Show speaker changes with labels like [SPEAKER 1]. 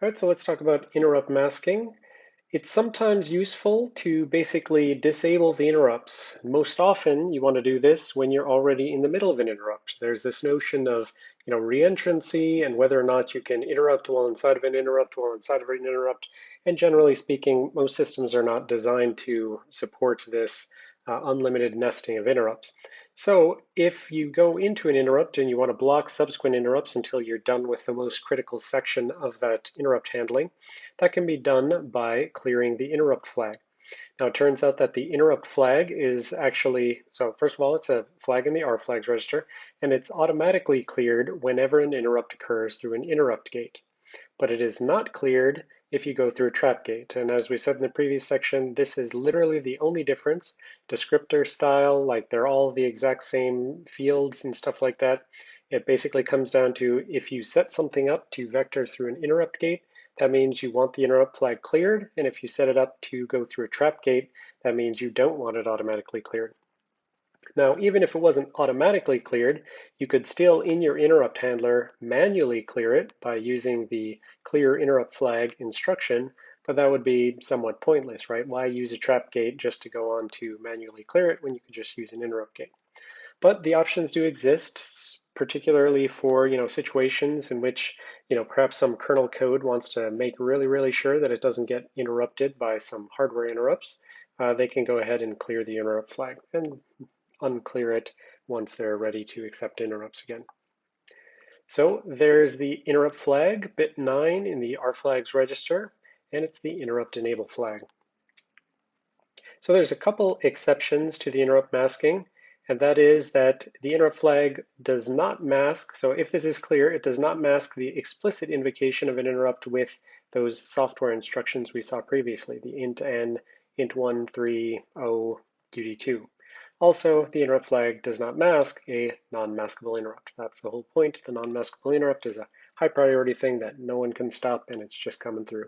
[SPEAKER 1] All right, so let's talk about interrupt masking. It's sometimes useful to basically disable the interrupts. Most often you want to do this when you're already in the middle of an interrupt. There's this notion of you know reentrancy and whether or not you can interrupt while inside of an interrupt while inside of an interrupt. And generally speaking, most systems are not designed to support this uh, unlimited nesting of interrupts. So if you go into an interrupt and you want to block subsequent interrupts until you're done with the most critical section of that interrupt handling, that can be done by clearing the interrupt flag. Now it turns out that the interrupt flag is actually, so first of all, it's a flag in the rflags register, and it's automatically cleared whenever an interrupt occurs through an interrupt gate. But it is not cleared if you go through a trap gate. And as we said in the previous section, this is literally the only difference. Descriptor style, like they're all the exact same fields and stuff like that. It basically comes down to if you set something up to vector through an interrupt gate, that means you want the interrupt flag cleared. And if you set it up to go through a trap gate, that means you don't want it automatically cleared. Now, even if it wasn't automatically cleared, you could still, in your interrupt handler, manually clear it by using the clear interrupt flag instruction, but that would be somewhat pointless, right? Why use a trap gate just to go on to manually clear it when you could just use an interrupt gate? But the options do exist, particularly for you know situations in which you know perhaps some kernel code wants to make really really sure that it doesn't get interrupted by some hardware interrupts. Uh, they can go ahead and clear the interrupt flag, and unclear it once they're ready to accept interrupts again. So there's the interrupt flag, bit 9 in the rflags register, and it's the interrupt enable flag. So there's a couple exceptions to the interrupt masking, and that is that the interrupt flag does not mask, so if this is clear, it does not mask the explicit invocation of an interrupt with those software instructions we saw previously, the int n, int1, 3, 0, UD2. Also, the interrupt flag does not mask a non-maskable interrupt. That's the whole point. The non-maskable interrupt is a high priority thing that no one can stop and it's just coming through.